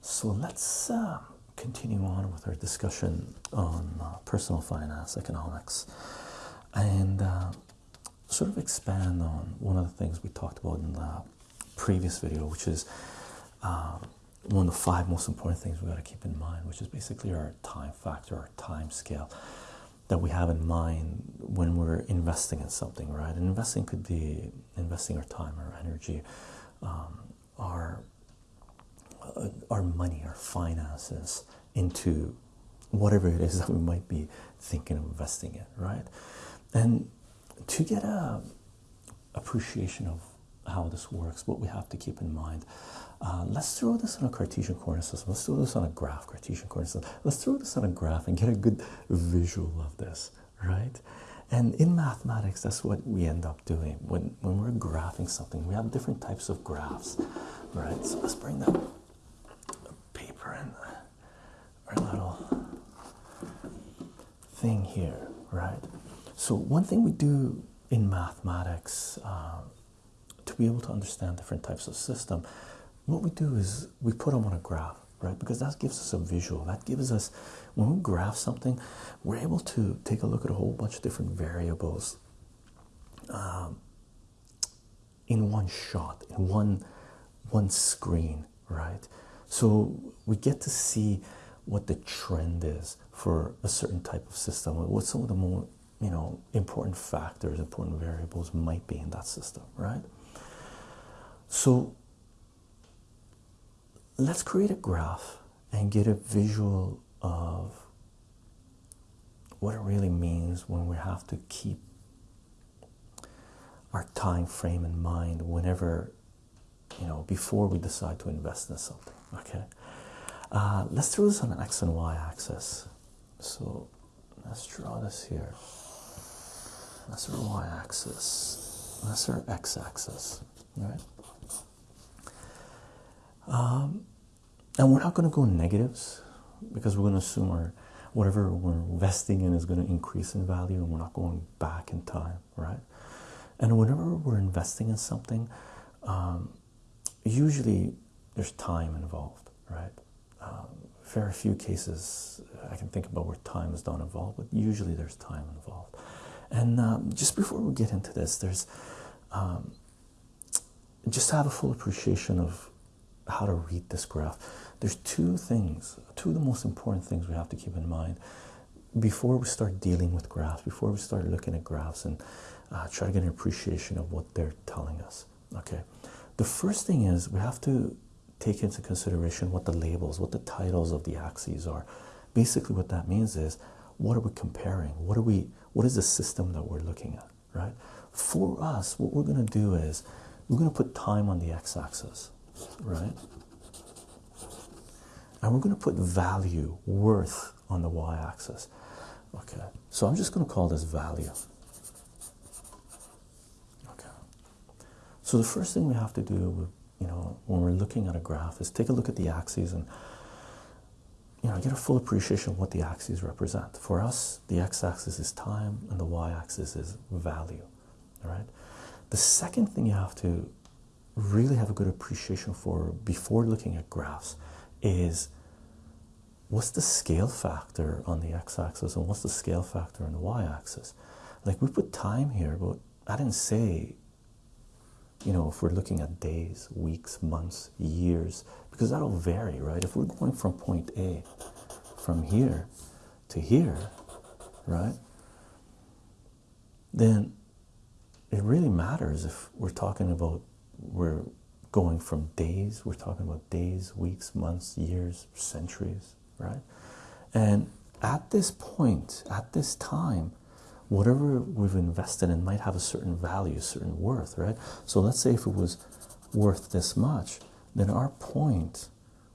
So let's uh, continue on with our discussion on uh, personal finance economics and uh, sort of expand on one of the things we talked about in the previous video, which is um, one of the five most important things we got to keep in mind, which is basically our time factor, our time scale that we have in mind when we're investing in something, right? And investing could be investing our time, our energy, um, our uh, our money, our finances into whatever it is that we might be thinking of investing in, right? And to get a appreciation of how this works, what we have to keep in mind. Uh, let's throw this on a Cartesian coordinate system. Let's throw this on a graph, Cartesian coordinate system. Let's throw this on a graph and get a good visual of this, right? And in mathematics, that's what we end up doing. When, when we're graphing something, we have different types of graphs, right? So let's bring that paper and our little thing here, right? So one thing we do in mathematics uh, to be able to understand different types of system, what we do is we put them on a graph, right? Because that gives us a visual. That gives us when we graph something, we're able to take a look at a whole bunch of different variables um, in one shot, in one one screen, right? So we get to see what the trend is for a certain type of system, what some of the more you know important factors, important variables might be in that system, right? So let's create a graph and get a visual of what it really means when we have to keep our time frame in mind whenever you know before we decide to invest in something okay uh, let's throw this on an x and y axis so let's draw this here that's our y axis that's our x axis right um, and we're not going to go negatives because we're going to assume our whatever we're investing in is going to increase in value and we're not going back in time, right? And whenever we're investing in something, um, usually there's time involved, right? Um, very few cases I can think about where time is not involved, but usually there's time involved. And um, just before we get into this, there's um, just to have a full appreciation of how to read this graph. There's two things, two of the most important things we have to keep in mind before we start dealing with graphs, before we start looking at graphs and uh, try to get an appreciation of what they're telling us. Okay, the first thing is we have to take into consideration what the labels, what the titles of the axes are. Basically, what that means is what are we comparing? What are we? What is the system that we're looking at? Right? For us, what we're going to do is we're going to put time on the x-axis right? And we're going to put value, worth on the y axis. Okay, so I'm just going to call this value. Okay, so the first thing we have to do, you know, when we're looking at a graph is take a look at the axes and you know get a full appreciation of what the axes represent. For us, the x-axis is time and the y-axis is value. All right. The second thing you have to really have a good appreciation for before looking at graphs is what's the scale factor on the x-axis and what's the scale factor on the y-axis like we put time here but i didn't say you know if we're looking at days weeks months years because that'll vary right if we're going from point a from here to here right then it really matters if we're talking about we're going from days, we're talking about days, weeks, months, years, centuries, right? And at this point, at this time, whatever we've invested in might have a certain value, certain worth, right? So let's say if it was worth this much, then our point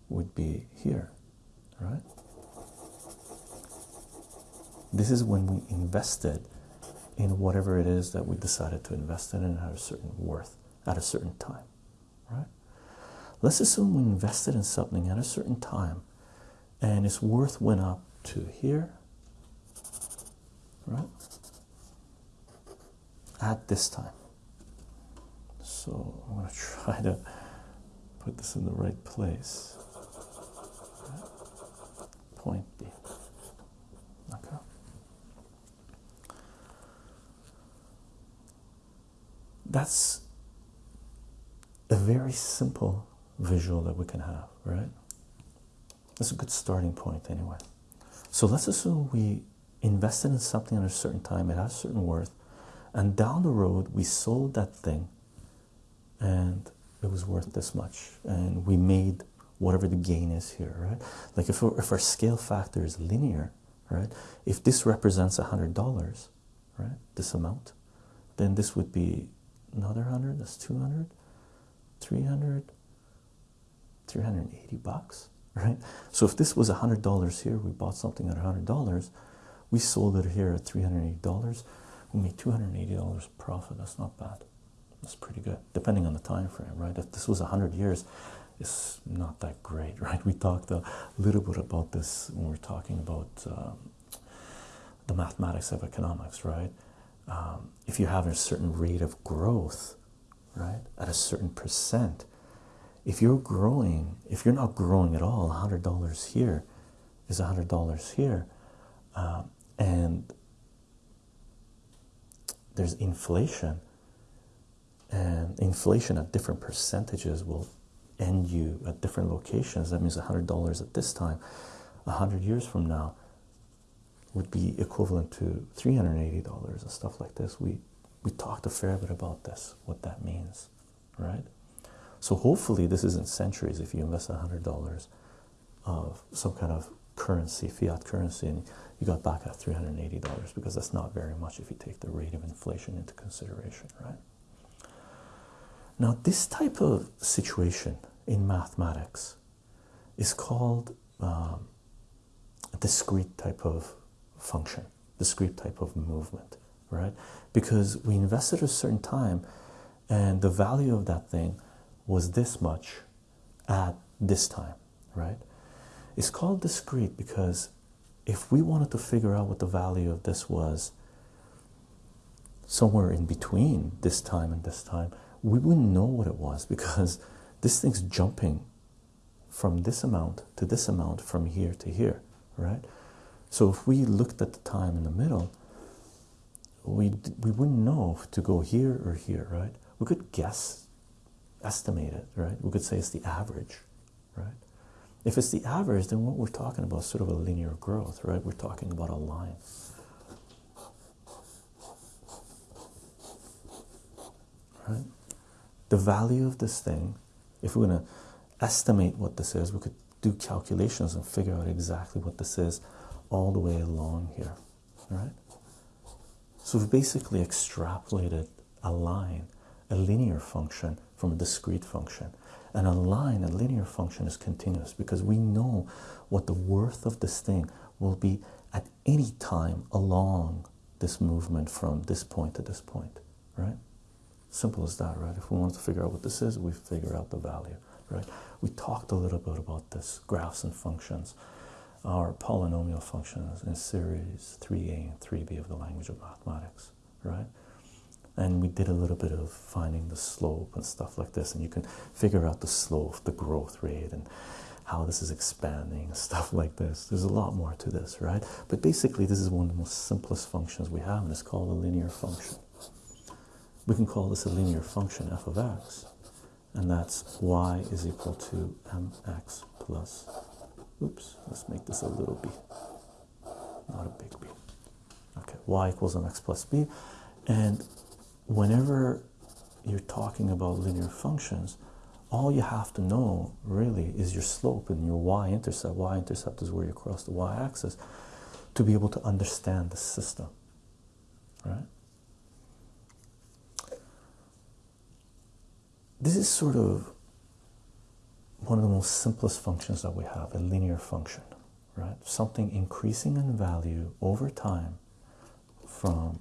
would be here, right? This is when we invested in whatever it is that we decided to invest in and had a certain worth at a certain time, right? Let's assume we invested in something at a certain time and its worth went up to here, right? At this time. So I'm going to try to put this in the right place. point be? Okay. That's a very simple visual that we can have, right? That's a good starting point, anyway. So let's assume we invested in something at a certain time, it has a certain worth, and down the road we sold that thing and it was worth this much, and we made whatever the gain is here, right? Like if, if our scale factor is linear, right? If this represents a hundred dollars, right? This amount, then this would be another hundred, that's 200, 300, 380 bucks, right? So if this was a hundred dollars here, we bought something at a hundred dollars, we sold it here at 380 dollars, we made 280 dollars profit. That's not bad. That's pretty good, depending on the time frame, right? If this was a hundred years, it's not that great, right? We talked a little bit about this when we we're talking about um, the mathematics of economics, right? Um, if you have a certain rate of growth, right, at a certain percent, if you're growing, if you're not growing at all, hundred dollars here is hundred dollars here, um, and there's inflation, and inflation at different percentages will end you at different locations. That means hundred dollars at this time, hundred years from now, would be equivalent to three hundred eighty dollars and stuff like this. We we talked a fair bit about this, what that means, right? So hopefully this isn't centuries if you invest hundred dollars of some kind of currency, fiat currency, and you got back at three hundred eighty dollars because that's not very much if you take the rate of inflation into consideration, right? Now, this type of situation in mathematics is called um, a discrete type of function, discrete type of movement, right? Because we invested a certain time and the value of that thing was this much at this time, right? It's called discrete because if we wanted to figure out what the value of this was somewhere in between this time and this time, we wouldn't know what it was because this thing's jumping from this amount to this amount from here to here, right? So if we looked at the time in the middle, we we wouldn't know to go here or here, right? We could guess, estimate it, right? We could say it's the average, right? If it's the average, then what we're talking about is sort of a linear growth, right? We're talking about a line. Right? The value of this thing, if we're going to estimate what this is, we could do calculations and figure out exactly what this is all the way along here, right? So we've basically extrapolated a line, a linear function from a discrete function. And a line, a linear function is continuous because we know what the worth of this thing will be at any time along this movement from this point to this point, right? Simple as that, right? If we want to figure out what this is, we figure out the value, right? We talked a little bit about this, graphs and functions, our polynomial functions in series 3a and 3b of the language of mathematics, right? And we did a little bit of finding the slope and stuff like this, and you can figure out the slope, the growth rate, and how this is expanding, stuff like this. There's a lot more to this, right? But basically, this is one of the most simplest functions we have, and it's called a linear function. We can call this a linear function f of x, and that's y is equal to mx plus, oops, let's make this a little b, not a big b. Okay, y equals mx plus b, and whenever you're talking about linear functions, all you have to know really is your slope and your y-intercept. Y-intercept is where you cross the y-axis to be able to understand the system, right? This is sort of one of the most simplest functions that we have, a linear function, right? Something increasing in value over time from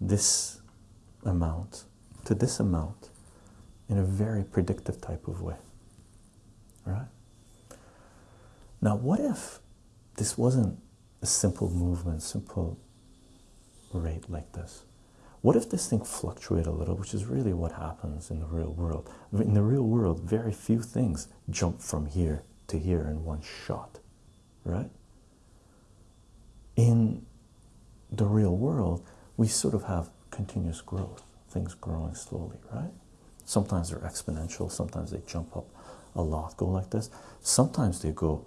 this amount to this amount in a very predictive type of way. Right? Now, what if this wasn't a simple movement, simple rate like this? What if this thing fluctuated a little, which is really what happens in the real world? In the real world, very few things jump from here to here in one shot, right? In the real world, we sort of have continuous growth, things growing slowly, right? Sometimes they're exponential, sometimes they jump up a lot, go like this. Sometimes they go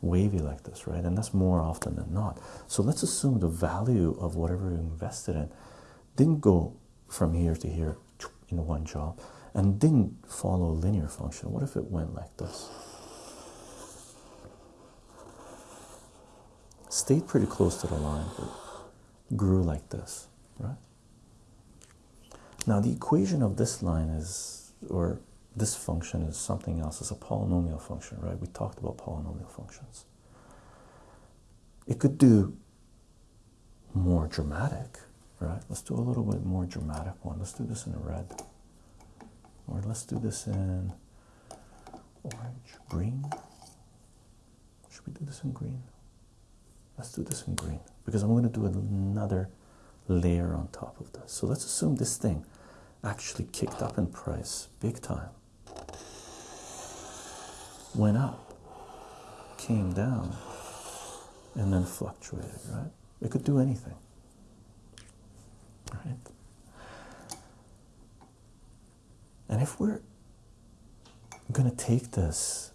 wavy like this, right? And that's more often than not. So let's assume the value of whatever you invested in didn't go from here to here in one job and didn't follow a linear function. What if it went like this? Stayed pretty close to the line, but grew like this, right? Now the equation of this line is, or this function is something else. It's a polynomial function, right? We talked about polynomial functions. It could do more dramatic, right? Let's do a little bit more dramatic one. Let's do this in red. Or let's do this in orange, green. Should we do this in green? Let's do this in green because I'm going to do another layer on top of this. So let's assume this thing actually kicked up in price big time went up, came down, and then fluctuated, right? It could do anything, right? And if we're going to take this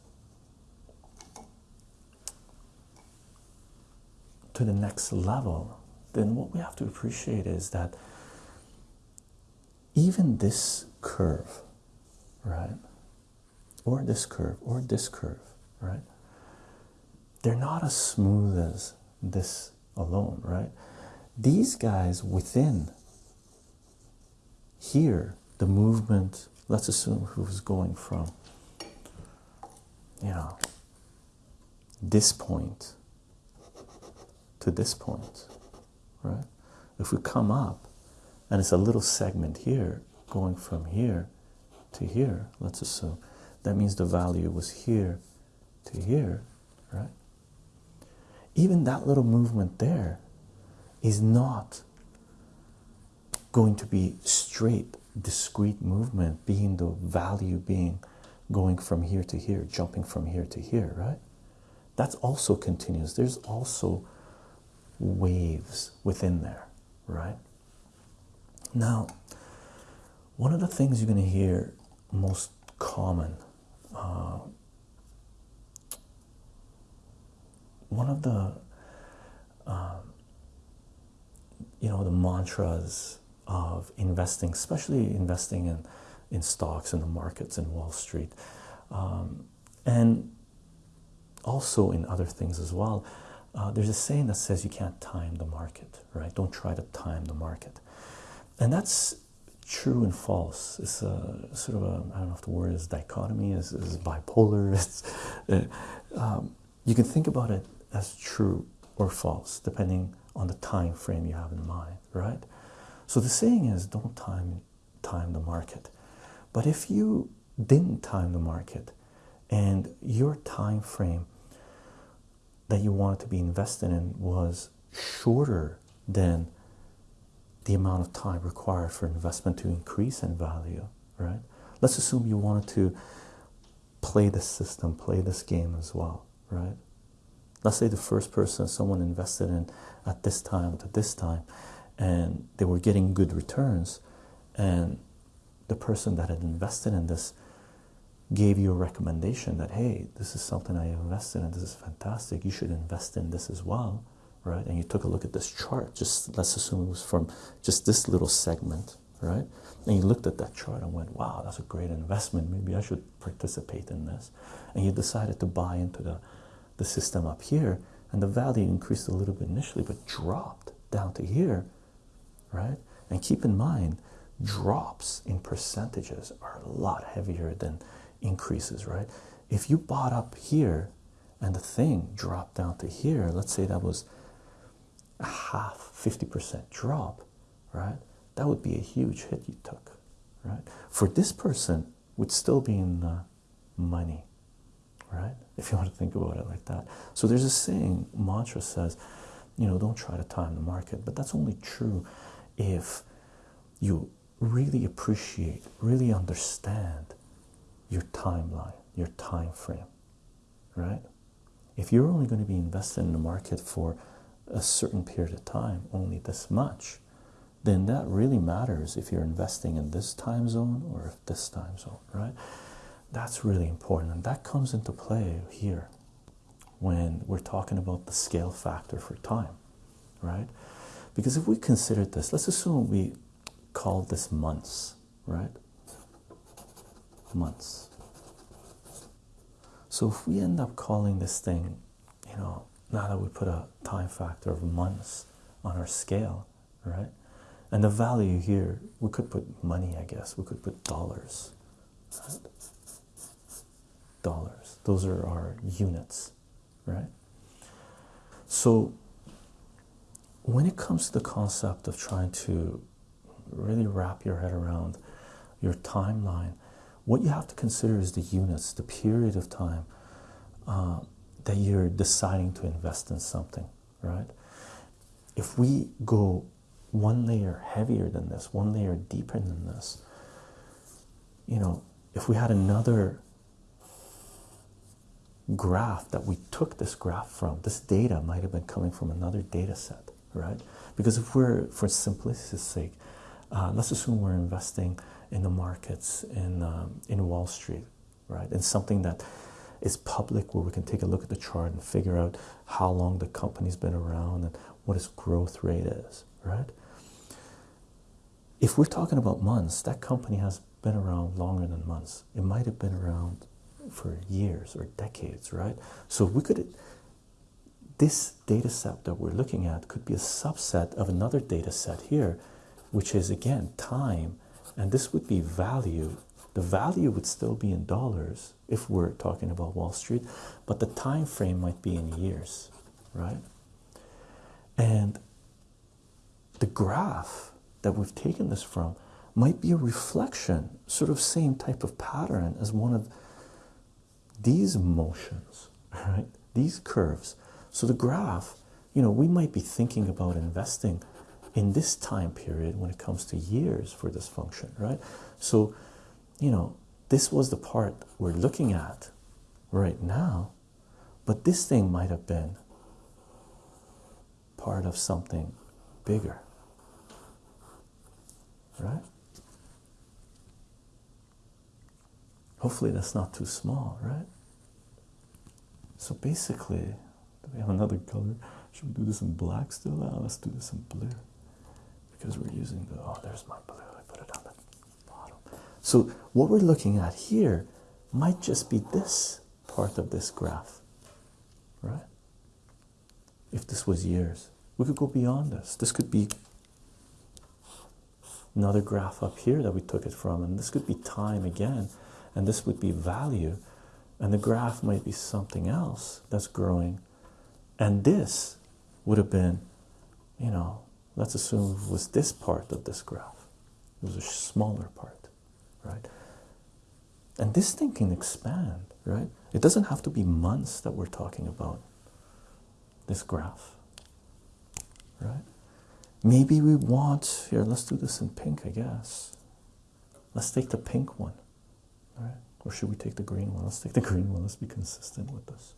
to the next level, then what we have to appreciate is that even this curve, right? or this curve or this curve, right? They're not as smooth as this alone, right? These guys within here, the movement, let's assume who's going from, you know, this point to this point, right? If we come up and it's a little segment here going from here to here, let's assume that means the value was here to here, right? Even that little movement there is not going to be straight, discrete movement, being the value being going from here to here, jumping from here to here, right? That's also continuous. There's also waves within there, right? Now, one of the things you're going to hear most common uh, one of the uh, you know the mantras of investing, especially investing in in stocks in the markets in Wall Street, um, and also in other things as well. Uh, there's a saying that says you can't time the market, right? Don't try to time the market, and that's true and false. It's a sort of a I don't know if the word is dichotomy, is, is bipolar. It's, uh, um, you can think about it as true or false depending on the time frame you have in mind, right? So the saying is don't time time the market. But if you didn't time the market and your time frame that you wanted to be invested in was shorter than the amount of time required for investment to increase in value, right? Let's assume you wanted to play this system, play this game as well, right? Let's say the first person someone invested in at this time to this time, and they were getting good returns, and the person that had invested in this gave you a recommendation that hey, this is something I invested in, this is fantastic, you should invest in this as well right? And you took a look at this chart, just let's assume it was from just this little segment, right? And you looked at that chart and went, wow, that's a great investment. Maybe I should participate in this. And you decided to buy into the, the system up here, and the value increased a little bit initially, but dropped down to here, right? And keep in mind, drops in percentages are a lot heavier than increases, right? If you bought up here and the thing dropped down to here, let's say that was a half 50% drop right? That would be a huge hit you took right? For this person would still be in the money right? If you want to think about it like that. So there's a saying mantra says you know don't try to time the market but that's only true if you really appreciate really understand your timeline, your time frame, right? If you're only going to be invested in the market for a certain period of time, only this much, then that really matters if you're investing in this time zone or this time zone, right? That's really important, and that comes into play here when we're talking about the scale factor for time, right? Because if we consider this, let's assume we call this months, right? Months. So if we end up calling this thing, you know, now that we put a time factor of months on our scale, right? And the value here, we could put money, I guess. We could put dollars. Right? Dollars. Those are our units, right? So when it comes to the concept of trying to really wrap your head around your timeline, what you have to consider is the units, the period of time uh, that you're deciding to invest in something, right? If we go one layer heavier than this, one layer deeper than this, you know, if we had another graph that we took this graph from, this data might have been coming from another data set, right? Because if we're, for simplicity's sake, uh, let's assume we're investing in the markets in um, in Wall Street, right? And something that is public, where we can take a look at the chart and figure out how long the company's been around and what its growth rate is, right? If we're talking about months, that company has been around longer than months. It might have been around for years or decades, right? So we could this data set that we're looking at could be a subset of another data set here, which is again time, and this would be value. The value would still be in dollars if we're talking about Wall Street, but the time frame might be in years, right? And the graph that we've taken this from might be a reflection, sort of same type of pattern as one of these motions, right? These curves. So the graph, you know, we might be thinking about investing in this time period when it comes to years for this function, right? So, you know, this was the part we're looking at right now, but this thing might have been part of something bigger, right? Hopefully, that's not too small, right? So basically, do we have another color? Should we do this in black still? Let's do this in blue because we're using the oh, there's my blue. I put it on the bottom. So what we're looking at here might just be this part of this graph, right? If this was years, we could go beyond this. This could be another graph up here that we took it from, and this could be time again, and this would be value, and the graph might be something else that's growing, and this would have been, you know, let's assume it was this part of this graph. It was a smaller part, right? And this thing can expand, right? It doesn't have to be months that we're talking about this graph, right? Maybe we want here, let's do this in pink, I guess. Let's take the pink one, right? Or should we take the green one? Let's take the green one. Let's be consistent with this.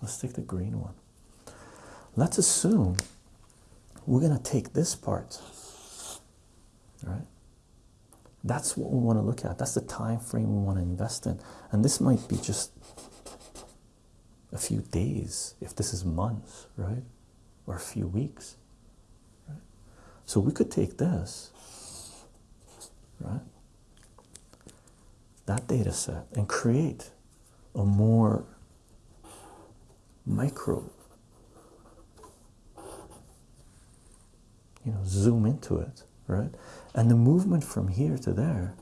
Let's take the green one. Let's assume we're going to take this part, right? That's what we want to look at. That's the time frame we want to invest in. And this might be just a few days, if this is months, right? Or a few weeks. Right? So we could take this, right? That data set and create a more micro you know, zoom into it, right? And the movement from here to there,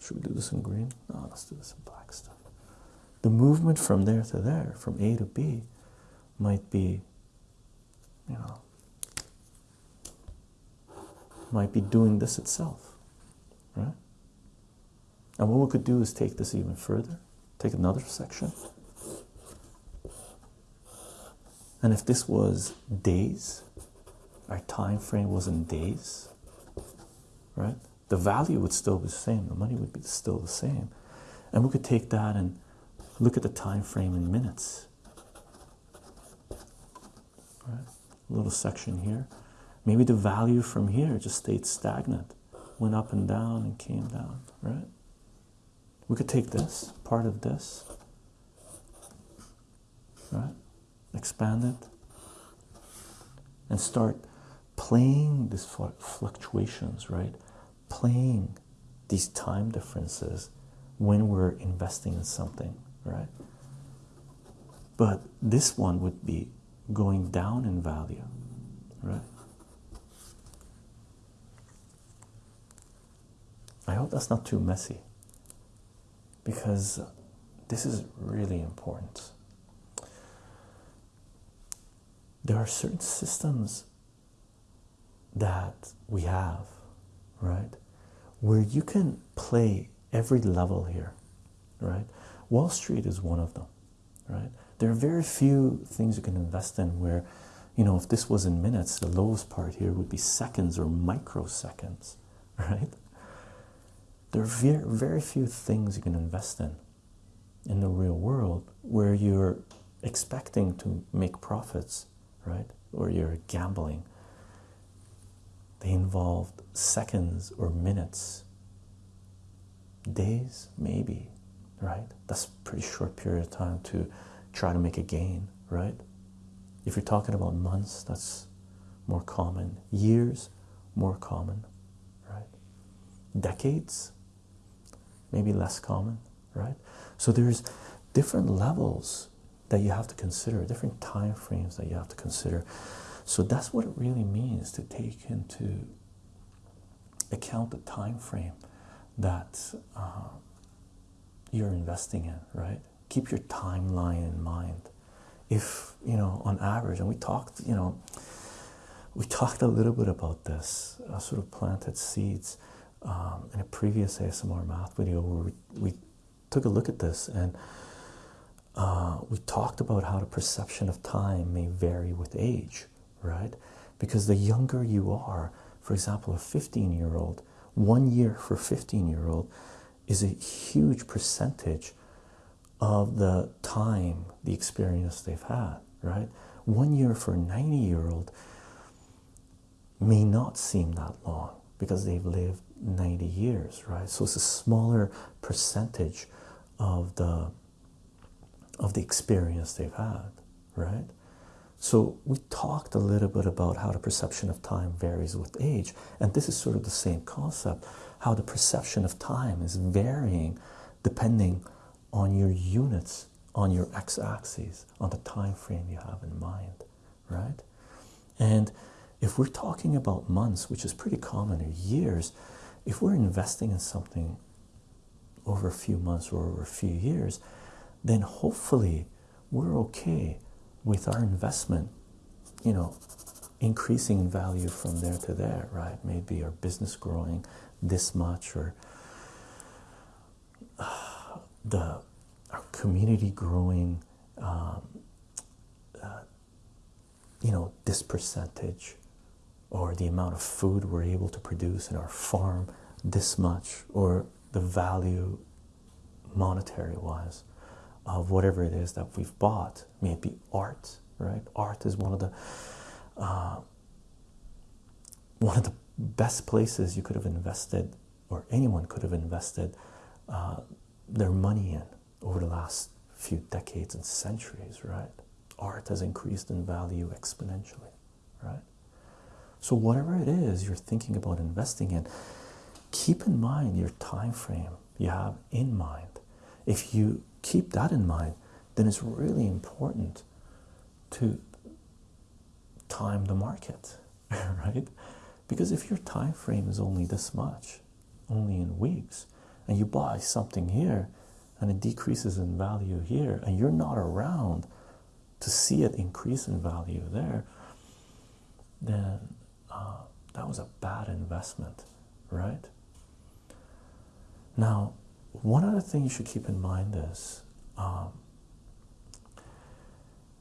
should we do this in green? No, let's do this in black stuff. The movement from there to there, from A to B, might be, you know, might be doing this itself, right? And what we could do is take this even further, take another section. And if this was days, our time frame was in days, right? The value would still be the same, the money would be still the same. And we could take that and look at the time frame in minutes. Right? A little section here. Maybe the value from here just stayed stagnant, went up and down and came down, right? We could take this, part of this, right? Expand it and start playing these fluctuations, right? Playing these time differences when we're investing in something, right? But this one would be going down in value, right? I hope that's not too messy because this is really important. There are certain systems that we have, right, where you can play every level here, right? Wall Street is one of them, right? There are very few things you can invest in where, you know, if this was in minutes, the lowest part here would be seconds or microseconds, right? There are very, very few things you can invest in in the real world where you're expecting to make profits, right? Or you're gambling. They involved seconds or minutes, days, maybe, right? That's a pretty short period of time to try to make a gain, right? If you're talking about months, that's more common. Years, more common, right? Decades, maybe less common, right? So there's different levels that you have to consider, different time frames that you have to consider. So that's what it really means to take into account the time frame that uh, you're investing in, right? Keep your timeline in mind. If you know, on average, and we talked, you know, we talked a little bit about this, uh, sort of planted seeds um, in a previous ASMR math video where we, we took a look at this and uh, we talked about how the perception of time may vary with age, right? Because the younger you are, for example, a 15 year old, one year for 15 year old is a huge percentage of the time, the experience they've had, right? One year for a 90 year old may not seem that long because they've lived 90 years, right? So it's a smaller percentage of the of the experience they've had, right? So we talked a little bit about how the perception of time varies with age, and this is sort of the same concept, how the perception of time is varying depending on your units, on your x-axis, on the time frame you have in mind, right? And if we're talking about months, which is pretty common, or years, if we're investing in something over a few months or over a few years, then hopefully we're okay with our investment, you know, increasing in value from there to there, right? Maybe our business growing this much or uh, the our community growing um, uh, you know this percentage or the amount of food we're able to produce in our farm this much or the value monetary wise of whatever it is that we've bought may it be art right? Art is one of the uh, one of the best places you could have invested or anyone could have invested uh, their money in over the last few decades and centuries right? Art has increased in value exponentially right? So whatever it is you're thinking about investing in, keep in mind your time frame you have in mind. If you keep that in mind, then it's really important to time the market, right? Because if your time frame is only this much, only in weeks, and you buy something here and it decreases in value here, and you're not around to see it increase in value there, then uh, that was a bad investment, right? Now, one other thing you should keep in mind is um,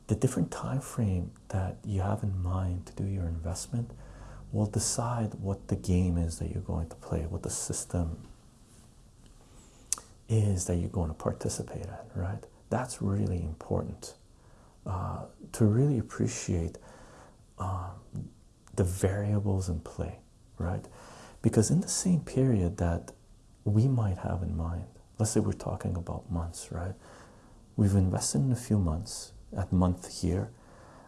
the different time frame that you have in mind to do your investment will decide what the game is that you're going to play, what the system is that you're going to participate in, right? That's really important uh, to really appreciate um, the variables in play, right? Because in the same period that we might have in mind, let's say we're talking about months, right? We've invested in a few months at month here,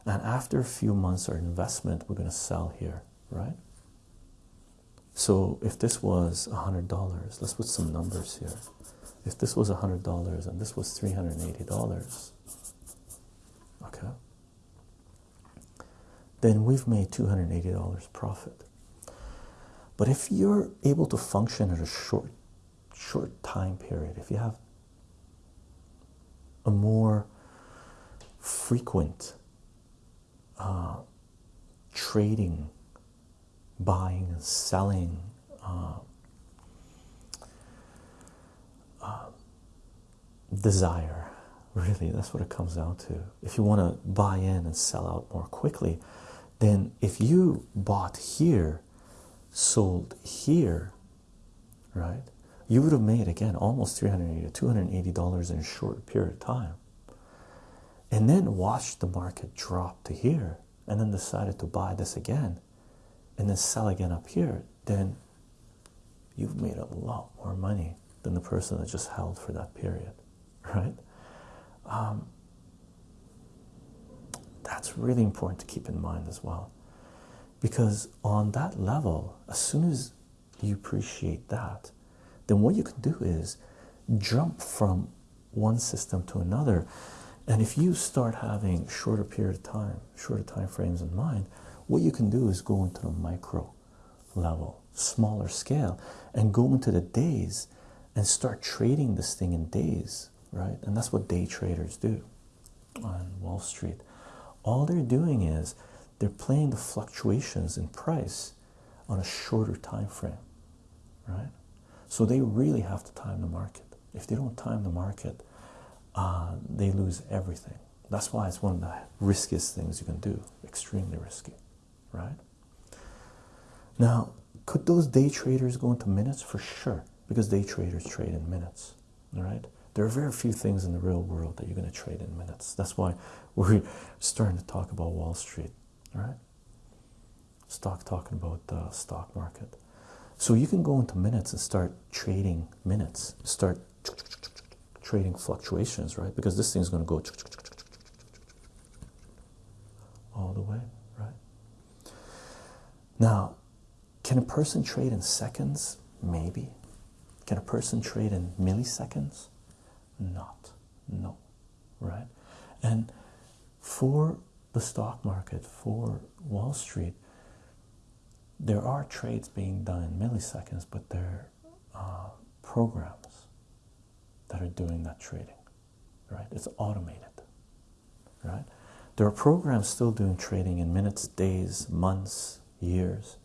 and after a few months, our investment we're going to sell here, right? So if this was a hundred dollars, let's put some numbers here. If this was a hundred dollars and this was three hundred and eighty dollars, okay, then we've made two hundred and eighty dollars profit. But if you're able to function at a short, short time period, if you have a more frequent uh, trading, buying and selling, uh, uh, desire. Really, that's what it comes down to. If you want to buy in and sell out more quickly, then if you bought here, sold here, right, you would have made again almost 380 280 dollars in a short period of time. And then watched the market drop to here and then decided to buy this again and then sell again up here then you've made a lot more money than the person that just held for that period right? Um, that's really important to keep in mind as well. Because on that level as soon as you appreciate that then what you can do is jump from one system to another. And if you start having shorter period of time, shorter time frames in mind, what you can do is go into the micro level, smaller scale, and go into the days and start trading this thing in days, right? And that's what day traders do on Wall Street. All they're doing is they're playing the fluctuations in price on a shorter time frame, right? So they really have to time the market. If they don't time the market, uh, they lose everything. That's why it's one of the riskiest things you can do, extremely risky, right? Now, could those day traders go into minutes? For sure, because day traders trade in minutes, all right? There are very few things in the real world that you're going to trade in minutes. That's why we're starting to talk about Wall Street, all right? Stock talking about the stock market. So you can go into minutes and start trading minutes, start trading fluctuations, right? Because this thing's going to go all the way, right? Now, can a person trade in seconds? Maybe. Can a person trade in milliseconds? Not. No, right? And for the stock market, for Wall Street, there are trades being done in milliseconds, but they're uh, programs that are doing that trading, right? It's automated, right? There are programs still doing trading in minutes, days, months, years,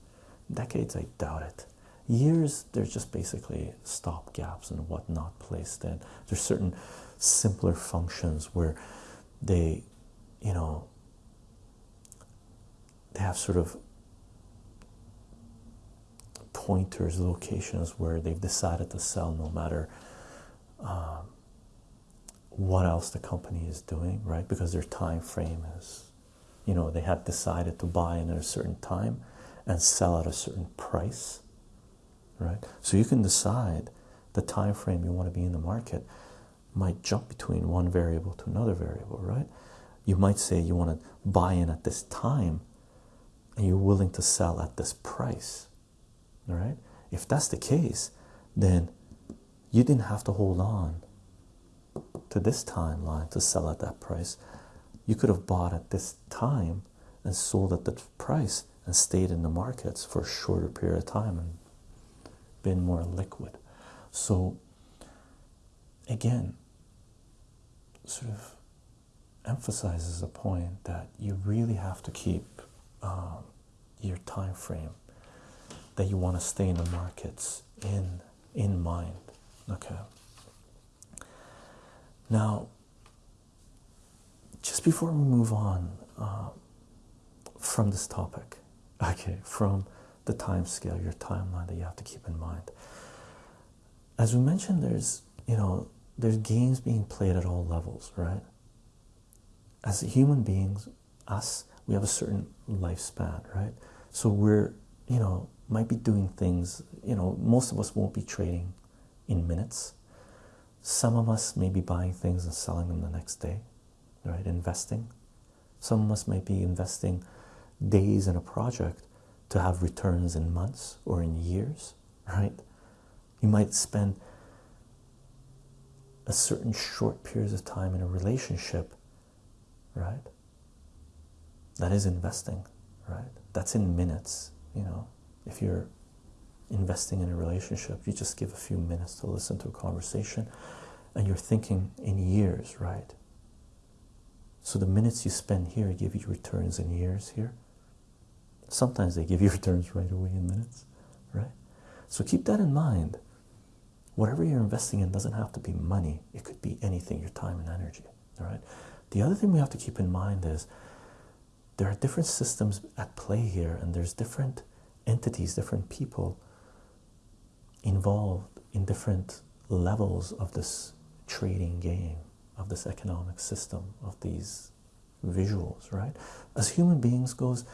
decades. I doubt it. Years, there's just basically stop gaps and whatnot placed in. There's certain simpler functions where they, you know, they have sort of pointers, locations where they've decided to sell no matter um, what else the company is doing, right? Because their time frame is, you know, they had decided to buy in at a certain time and sell at a certain price, right? So you can decide the time frame you want to be in the market might jump between one variable to another variable, right? You might say you want to buy in at this time and you're willing to sell at this price all right? If that's the case then you didn't have to hold on to this timeline to sell at that price. You could have bought at this time and sold at that price and stayed in the markets for a shorter period of time and been more liquid. So again sort of emphasizes a point that you really have to keep um, your time frame that you want to stay in the markets in in mind okay now just before we move on uh, from this topic okay from the time scale your timeline that you have to keep in mind as we mentioned there's you know, there's games being played at all levels, right? As human beings, us, we have a certain lifespan, right? So we're, you know, might be doing things, you know, most of us won't be trading in minutes. Some of us may be buying things and selling them the next day, right? Investing. Some of us might be investing days in a project to have returns in months or in years, right? You might spend a certain short periods of time in a relationship, right? That is investing, right? That's in minutes, you know. If you're investing in a relationship, you just give a few minutes to listen to a conversation and you're thinking in years, right? So the minutes you spend here give you returns in years here. Sometimes they give you returns right away in minutes, right? So keep that in mind. Whatever you're investing in doesn't have to be money, it could be anything, your time and energy, all right? The other thing we have to keep in mind is there are different systems at play here, and there's different entities, different people involved in different levels of this trading game, of this economic system, of these visuals, right? As human beings goes,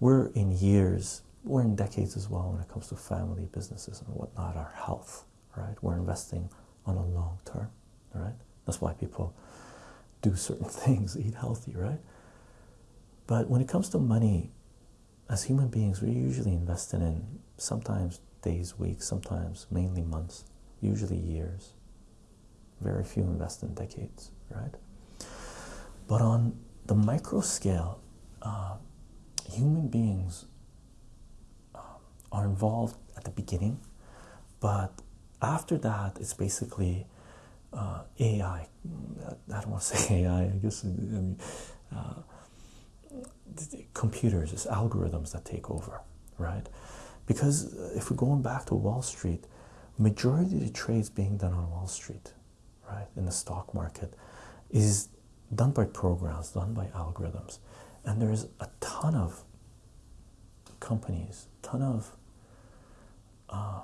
we're in years, we're in decades as well when it comes to family businesses and whatnot, our health, right? We're investing on a long term, right? That's why people do certain things, eat healthy, right? But when it comes to money, as human beings, we're usually investing in sometimes days, weeks, sometimes mainly months, usually years. Very few invest in decades, right? But on the micro scale, uh, human beings uh, are involved at the beginning, but after that, it's basically uh, AI. I don't want to say AI. I guess I mean, uh, computers, it's algorithms that take over, right? Because if we're going back to Wall Street, majority of the trades being done on Wall Street, right, in the stock market, is done by programs, done by algorithms, and there's a ton of companies, ton of uh,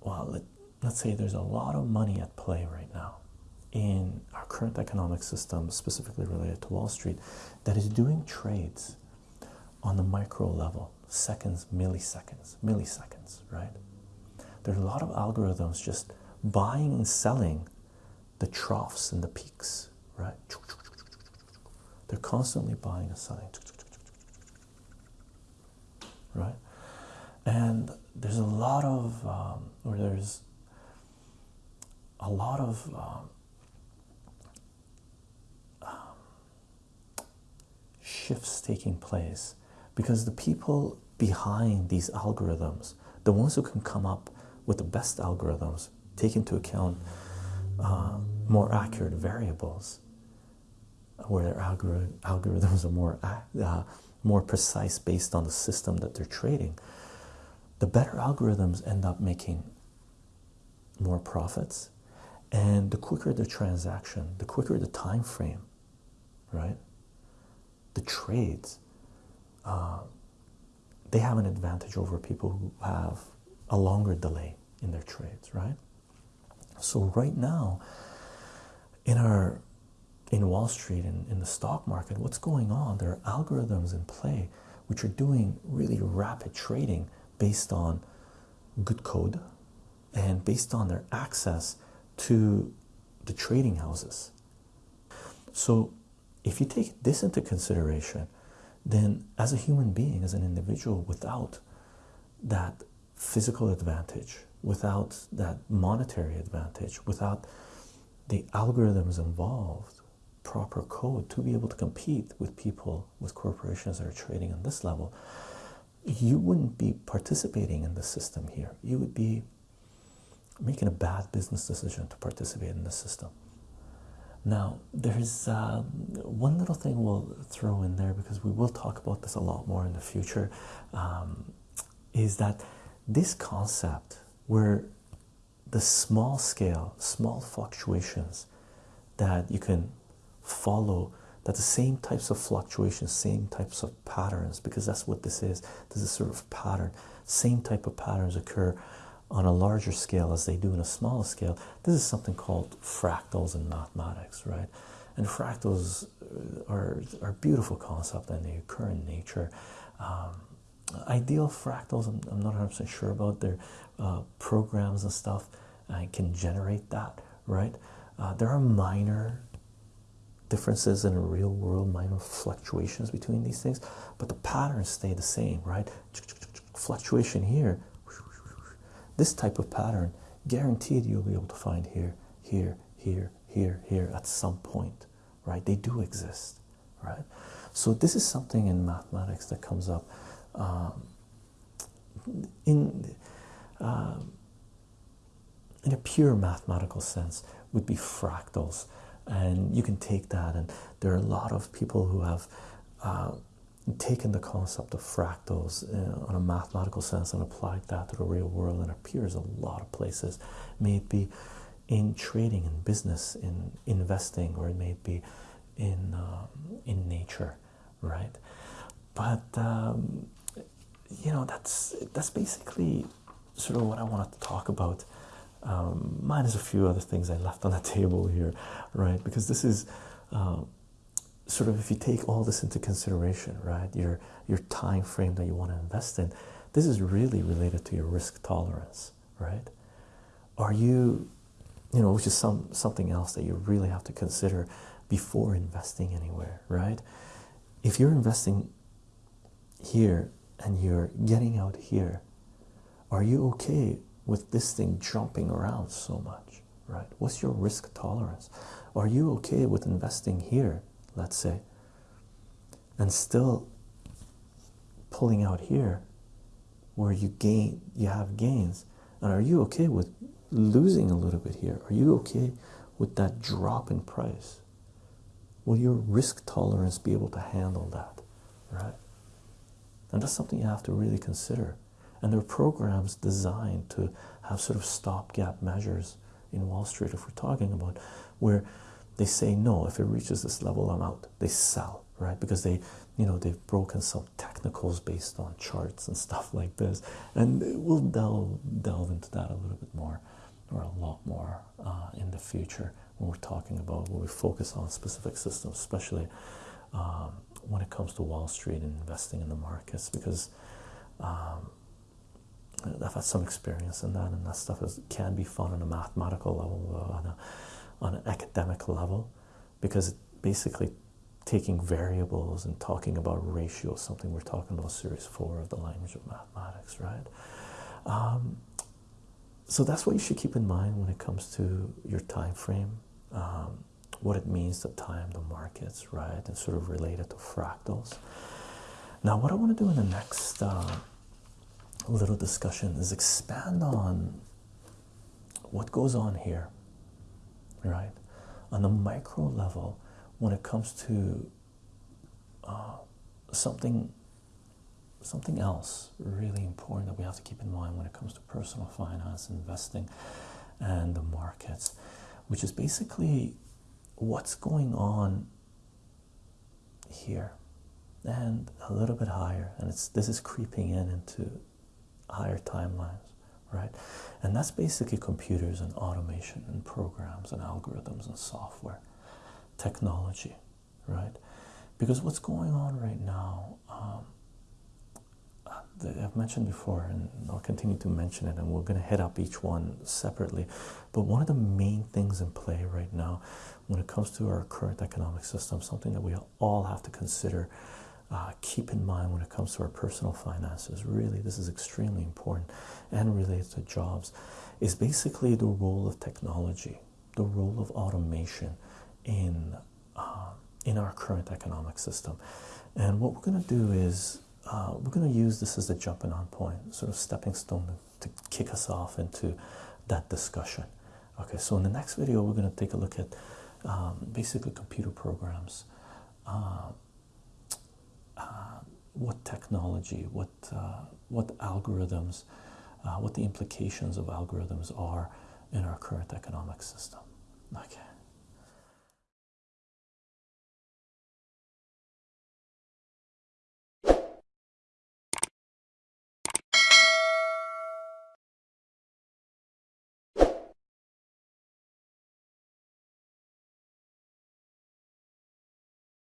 well, let, let's say there's a lot of money at play right now in current economic system, specifically related to Wall Street, that is doing trades on the micro level, seconds, milliseconds, milliseconds, right? There's a lot of algorithms just buying and selling the troughs and the peaks, right? They're constantly buying and selling, right? And there's a lot of, um, or there's a lot of um, shifts taking place because the people behind these algorithms, the ones who can come up with the best algorithms, take into account uh, more accurate variables, where their algor algorithms are more uh, more precise based on the system that they're trading. The better algorithms end up making more profits and the quicker the transaction the quicker the time frame right the trades uh, they have an advantage over people who have a longer delay in their trades right so right now in our in wall street and in the stock market what's going on there are algorithms in play which are doing really rapid trading based on good code and based on their access to the trading houses. So, if you take this into consideration, then as a human being, as an individual, without that physical advantage, without that monetary advantage, without the algorithms involved, proper code to be able to compete with people, with corporations that are trading on this level, you wouldn't be participating in the system here. You would be making a bad business decision to participate in the system. Now, there's uh, one little thing we'll throw in there because we will talk about this a lot more in the future. Um, is that this concept where the small scale, small fluctuations that you can follow, that the same types of fluctuations, same types of patterns, because that's what this is. This is sort of pattern. Same type of patterns occur on a larger scale as they do in a smaller scale, this is something called fractals in mathematics, right? And fractals uh, are, are a beautiful concept and they occur in nature. Um, ideal fractals, I'm, I'm not 100% sure about their uh, programs and stuff and can generate that, right? Uh, there are minor differences in real world, minor fluctuations between these things, but the patterns stay the same, right? Fluctuation here, this type of pattern, guaranteed you'll be able to find here, here, here, here, here at some point, right? They do exist, right? So this is something in mathematics that comes up um, in. Uh, in a pure mathematical sense would be fractals and you can take that and there are a lot of people who have uh, taken the concept of fractals uh, on a mathematical sense and applied that to the real world and appears a lot of places. May it be in trading in business in investing or it may be in um, in nature right? But um, you know that's that's basically sort of what I wanted to talk about. Um, minus a few other things I left on the table here, right? Because this is uh, sort of if you take all this into consideration, right? Your your time frame that you want to invest in, this is really related to your risk tolerance, right? Are you, you know, which is some something else that you really have to consider before investing anywhere, right? If you're investing here and you're getting out here, are you okay with this thing jumping around so much, right? What's your risk tolerance? Are you okay with investing here, let's say, and still pulling out here where you gain you have gains? And are you okay with losing a little bit here? Are you okay with that drop in price? Will your risk tolerance be able to handle that, right? And that's something you have to really consider and there are programs designed to have sort of stopgap measures in Wall Street, if we're talking about, where they say no, if it reaches this level, I'm out. They sell, right? Because they, you know, they've broken some technicals based on charts and stuff like this. And we'll delve delve into that a little bit more, or a lot more uh, in the future when we're talking about when we focus on specific systems, especially um, when it comes to Wall Street and investing in the markets, because um, I've had some experience in that, and that stuff is, can be fun on a mathematical level, on, a, on an academic level, because basically taking variables and talking about ratios, something we're talking about series four of the language of mathematics, right? Um, so that's what you should keep in mind when it comes to your time frame, um, what it means to time the markets, right, and sort of related to fractals. Now, what I want to do in the next uh, little discussion is expand on what goes on here, right? On the micro level, when it comes to uh, something, something else really important that we have to keep in mind when it comes to personal finance, investing, and the markets, which is basically what's going on here and a little bit higher and it's this is creeping in into higher timelines, right? And that's basically computers and automation and programs and algorithms and software, technology, right? Because what's going on right now, um, I've mentioned before, and I'll continue to mention it, and we're going to hit up each one separately. But one of the main things in play right now, when it comes to our current economic system, something that we all have to consider uh, keep in mind when it comes to our personal finances. Really, this is extremely important and related to jobs. Is basically the role of technology, the role of automation in uh, in our current economic system. And what we're going to do is uh, we're going to use this as a jumping on point, sort of stepping stone to, to kick us off into that discussion. Okay, so in the next video, we're going to take a look at um, basically computer programs. Uh, uh, what technology, what uh, what algorithms, uh, what the implications of algorithms are in our current economic system. Okay.